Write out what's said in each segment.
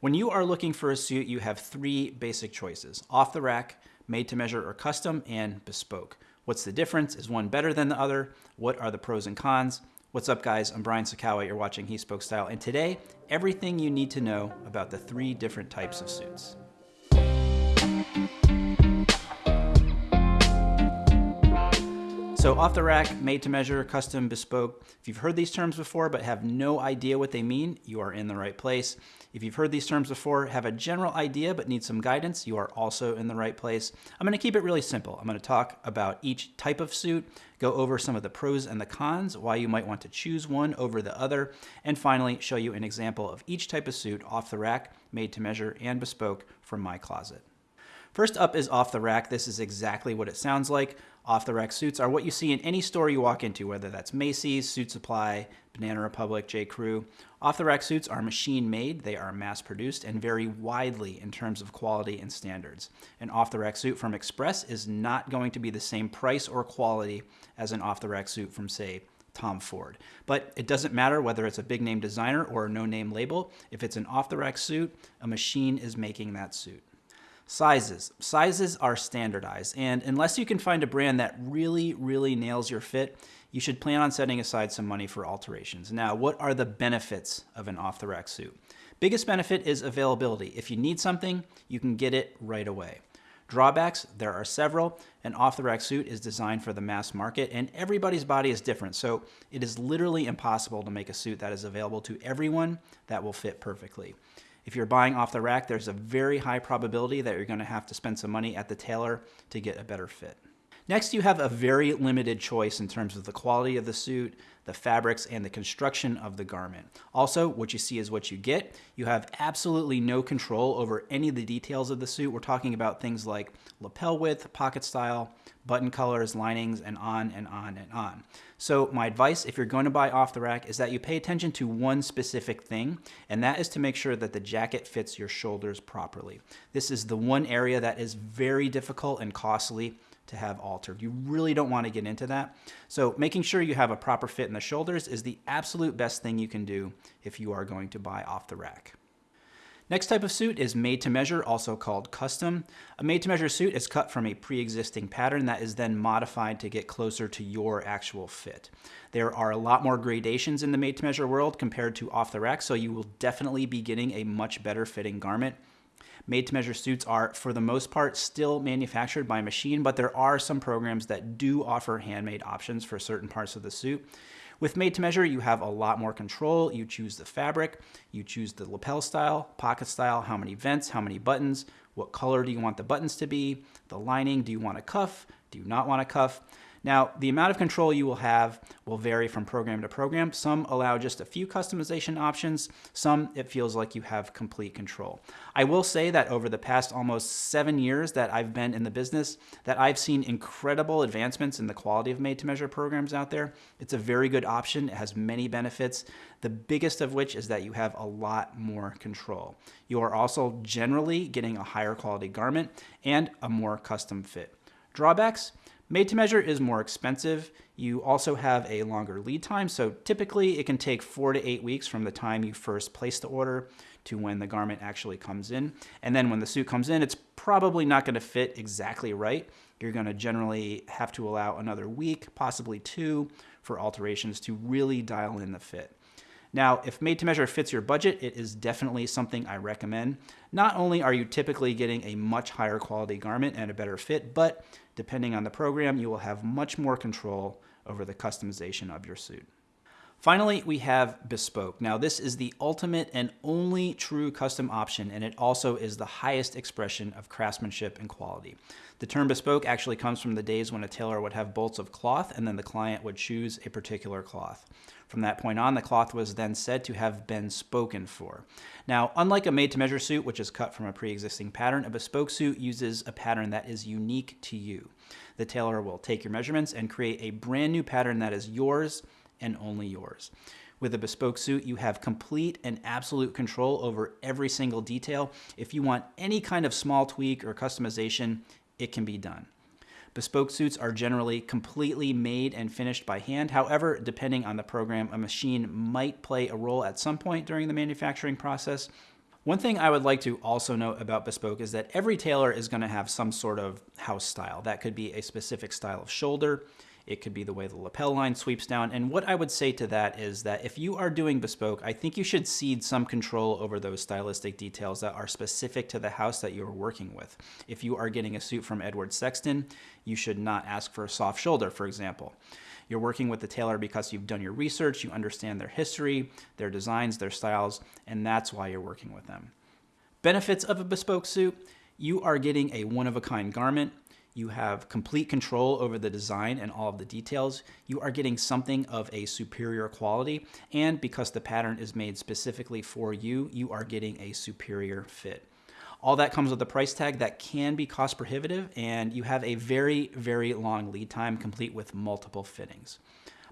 When you are looking for a suit, you have three basic choices off the rack, made to measure or custom, and bespoke. What's the difference? Is one better than the other? What are the pros and cons? What's up, guys? I'm Brian Sacawa. You're watching He Spoke Style, and today, everything you need to know about the three different types of suits. So off the rack, made to measure, custom, bespoke. If you've heard these terms before but have no idea what they mean, you are in the right place. If you've heard these terms before, have a general idea but need some guidance, you are also in the right place. I'm gonna keep it really simple. I'm gonna talk about each type of suit, go over some of the pros and the cons, why you might want to choose one over the other, and finally show you an example of each type of suit off the rack, made to measure, and bespoke from my closet. First up is off the rack. This is exactly what it sounds like. Off the rack suits are what you see in any store you walk into, whether that's Macy's, Suit Supply, Banana Republic, J. Crew. Off the rack suits are machine made, they are mass produced, and vary widely in terms of quality and standards. An off the rack suit from Express is not going to be the same price or quality as an off the rack suit from, say, Tom Ford. But it doesn't matter whether it's a big name designer or a no name label. If it's an off the rack suit, a machine is making that suit. Sizes. Sizes are standardized, and unless you can find a brand that really, really nails your fit, you should plan on setting aside some money for alterations. Now, what are the benefits of an off the rack suit? Biggest benefit is availability. If you need something, you can get it right away. Drawbacks, there are several. An off the rack suit is designed for the mass market, and everybody's body is different, so it is literally impossible to make a suit that is available to everyone that will fit perfectly. If you're buying off the rack, there's a very high probability that you're going to have to spend some money at the tailor to get a better fit. Next, you have a very limited choice in terms of the quality of the suit, the fabrics, and the construction of the garment. Also, what you see is what you get. You have absolutely no control over any of the details of the suit. We're talking about things like lapel width, pocket style, button colors, linings, and on and on and on. So my advice, if you're going to buy off the rack, is that you pay attention to one specific thing, and that is to make sure that the jacket fits your shoulders properly. This is the one area that is very difficult and costly to have altered. You really don't want to get into that. So making sure you have a proper fit in the shoulders is the absolute best thing you can do if you are going to buy off the rack. Next type of suit is made to measure, also called custom. A made to measure suit is cut from a pre-existing pattern that is then modified to get closer to your actual fit. There are a lot more gradations in the made to measure world compared to off the rack, so you will definitely be getting a much better fitting garment made to measure suits are, for the most part, still manufactured by machine, but there are some programs that do offer handmade options for certain parts of the suit. With made to measure, you have a lot more control. You choose the fabric, you choose the lapel style, pocket style, how many vents, how many buttons, what color do you want the buttons to be, the lining, do you want a cuff, do you not want a cuff? Now, the amount of control you will have will vary from program to program. Some allow just a few customization options. Some, it feels like you have complete control. I will say that over the past almost seven years that I've been in the business, that I've seen incredible advancements in the quality of made-to-measure programs out there. It's a very good option. It has many benefits, the biggest of which is that you have a lot more control. You are also generally getting a higher quality garment and a more custom fit. Drawbacks? Made to measure is more expensive. You also have a longer lead time, so typically it can take four to eight weeks from the time you first place the order to when the garment actually comes in. And then when the suit comes in, it's probably not gonna fit exactly right. You're gonna generally have to allow another week, possibly two, for alterations to really dial in the fit. Now, if made to measure fits your budget, it is definitely something I recommend. Not only are you typically getting a much higher quality garment and a better fit, but depending on the program, you will have much more control over the customization of your suit. Finally, we have Bespoke. Now, this is the ultimate and only true custom option, and it also is the highest expression of craftsmanship and quality. The term bespoke actually comes from the days when a tailor would have bolts of cloth and then the client would choose a particular cloth. From that point on, the cloth was then said to have been spoken for. Now, unlike a made-to-measure suit, which is cut from a pre-existing pattern, a bespoke suit uses a pattern that is unique to you. The tailor will take your measurements and create a brand new pattern that is yours and only yours. With a bespoke suit, you have complete and absolute control over every single detail. If you want any kind of small tweak or customization, it can be done. Bespoke suits are generally completely made and finished by hand. However, depending on the program, a machine might play a role at some point during the manufacturing process. One thing I would like to also note about Bespoke is that every tailor is going to have some sort of house style. That could be a specific style of shoulder, it could be the way the lapel line sweeps down. And what I would say to that is that if you are doing bespoke, I think you should cede some control over those stylistic details that are specific to the house that you're working with. If you are getting a suit from Edward Sexton, you should not ask for a soft shoulder, for example. You're working with the tailor because you've done your research, you understand their history, their designs, their styles, and that's why you're working with them. Benefits of a bespoke suit, you are getting a one-of-a-kind garment. You have complete control over the design and all of the details. You are getting something of a superior quality. And because the pattern is made specifically for you, you are getting a superior fit. All that comes with a price tag that can be cost prohibitive, and you have a very, very long lead time complete with multiple fittings.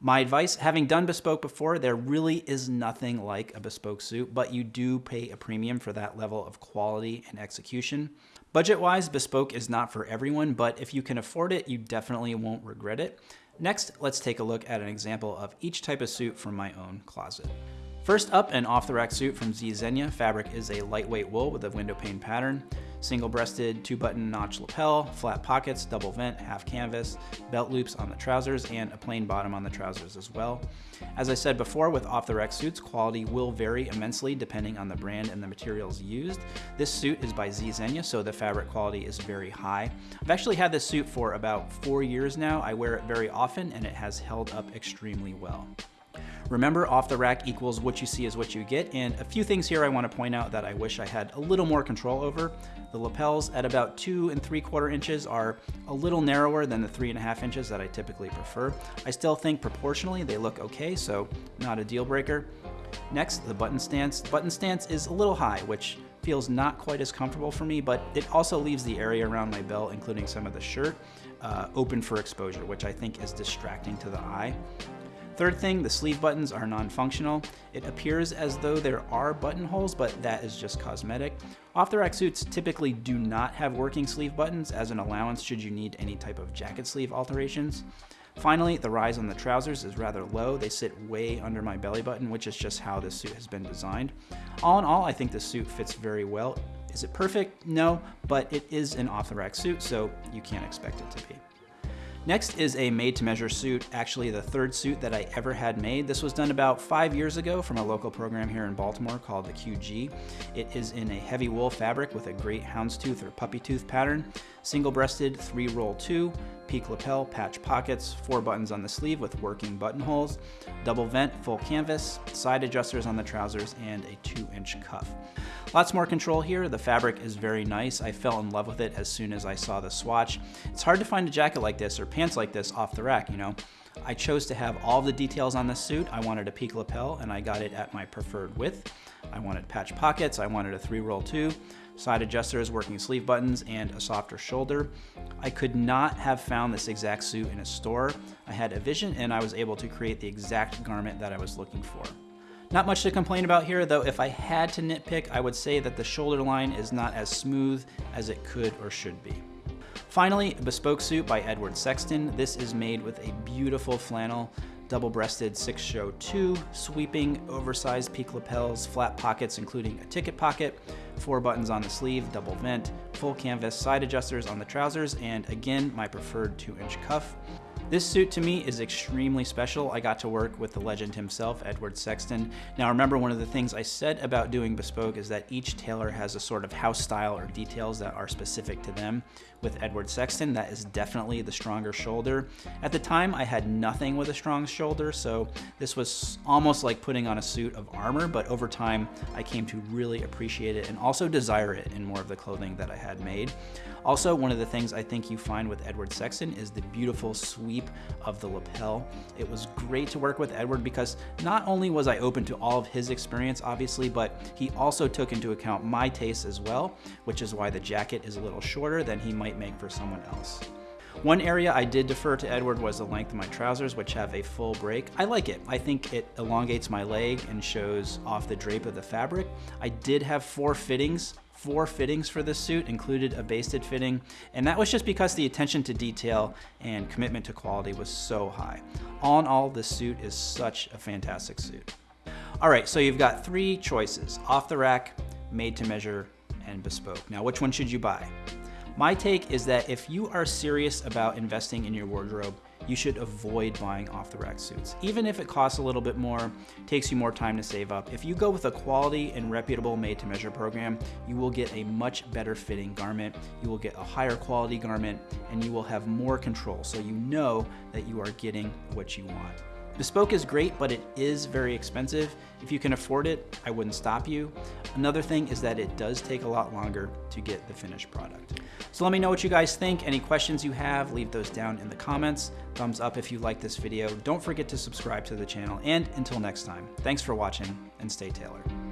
My advice, having done bespoke before, there really is nothing like a bespoke suit, but you do pay a premium for that level of quality and execution. Budget-wise, bespoke is not for everyone, but if you can afford it, you definitely won't regret it. Next, let's take a look at an example of each type of suit from my own closet. First up, an off-the-rack suit from Z Zegna. Fabric is a lightweight wool with a window pane pattern. Single-breasted, two-button notch lapel, flat pockets, double vent, half canvas, belt loops on the trousers, and a plain bottom on the trousers as well. As I said before, with off-the-rack suits, quality will vary immensely depending on the brand and the materials used. This suit is by Z Zegna, so the fabric quality is very high. I've actually had this suit for about four years now. I wear it very often, and it has held up extremely well. Remember, off the rack equals what you see is what you get, and a few things here I want to point out that I wish I had a little more control over. The lapels at about two and three quarter inches are a little narrower than the three and a half inches that I typically prefer. I still think proportionally they look okay, so not a deal breaker. Next, the button stance. Button stance is a little high, which feels not quite as comfortable for me, but it also leaves the area around my belt, including some of the shirt, uh, open for exposure, which I think is distracting to the eye. Third thing, the sleeve buttons are non-functional. It appears as though there are buttonholes, but that is just cosmetic. Off-the-rack suits typically do not have working sleeve buttons as an allowance should you need any type of jacket sleeve alterations. Finally, the rise on the trousers is rather low. They sit way under my belly button, which is just how this suit has been designed. All in all, I think this suit fits very well. Is it perfect? No, but it is an off-the-rack suit, so you can't expect it to be. Next is a made to measure suit, actually the third suit that I ever had made. This was done about five years ago from a local program here in Baltimore called the QG. It is in a heavy wool fabric with a great houndstooth or puppy tooth pattern, single breasted, three roll two, peak lapel, patch pockets, four buttons on the sleeve with working buttonholes, double vent, full canvas, side adjusters on the trousers, and a two inch cuff. Lots more control here. The fabric is very nice. I fell in love with it as soon as I saw the swatch. It's hard to find a jacket like this or pants like this off the rack, you know. I chose to have all the details on the suit. I wanted a peak lapel and I got it at my preferred width. I wanted patch pockets, I wanted a three roll two, side adjusters, working sleeve buttons, and a softer shoulder. I could not have found this exact suit in a store. I had a vision and I was able to create the exact garment that I was looking for. Not much to complain about here, though if I had to nitpick, I would say that the shoulder line is not as smooth as it could or should be. Finally, a bespoke suit by Edward Sexton. This is made with a beautiful flannel, double-breasted six-show two, sweeping, oversized peak lapels, flat pockets including a ticket pocket, four buttons on the sleeve, double vent, full canvas side adjusters on the trousers, and again, my preferred two-inch cuff. This suit to me is extremely special. I got to work with the legend himself, Edward Sexton. Now remember one of the things I said about doing bespoke is that each tailor has a sort of house style or details that are specific to them. With Edward Sexton, that is definitely the stronger shoulder. At the time, I had nothing with a strong shoulder, so this was almost like putting on a suit of armor, but over time, I came to really appreciate it and also desire it in more of the clothing that I had made. Also, one of the things I think you find with Edward Sexton is the beautiful sweep of the lapel. It was great to work with Edward because not only was I open to all of his experience, obviously, but he also took into account my tastes as well, which is why the jacket is a little shorter than he might make for someone else. One area I did defer to Edward was the length of my trousers, which have a full break. I like it. I think it elongates my leg and shows off the drape of the fabric. I did have four fittings four fittings for this suit, included a basted fitting, and that was just because the attention to detail and commitment to quality was so high. All in all, this suit is such a fantastic suit. All right, so you've got three choices, off the rack, made to measure, and bespoke. Now, which one should you buy? My take is that if you are serious about investing in your wardrobe, you should avoid buying off the rack suits. Even if it costs a little bit more, takes you more time to save up. If you go with a quality and reputable made to measure program, you will get a much better fitting garment, you will get a higher quality garment, and you will have more control so you know that you are getting what you want. Bespoke is great, but it is very expensive. If you can afford it, I wouldn't stop you. Another thing is that it does take a lot longer to get the finished product. So let me know what you guys think. Any questions you have, leave those down in the comments. Thumbs up if you like this video. Don't forget to subscribe to the channel. And until next time, thanks for watching and stay tailored.